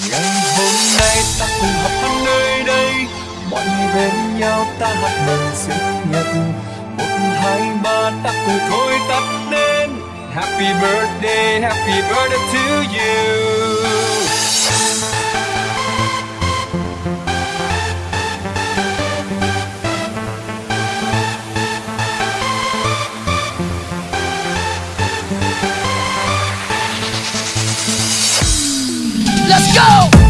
ngày hôm nay ta cùng học ở nơi đây. Mọi người bên nhau ta hát mừng sinh nhật một, hai, ba, ta cùng thôi tắt đến happy birthday happy birthday to you. Let's go!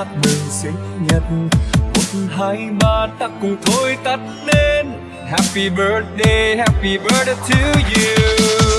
Hát mừng sinh nhật. Một, hai, ba, ta cùng thôi tắt đến happy birthday happy birthday to you.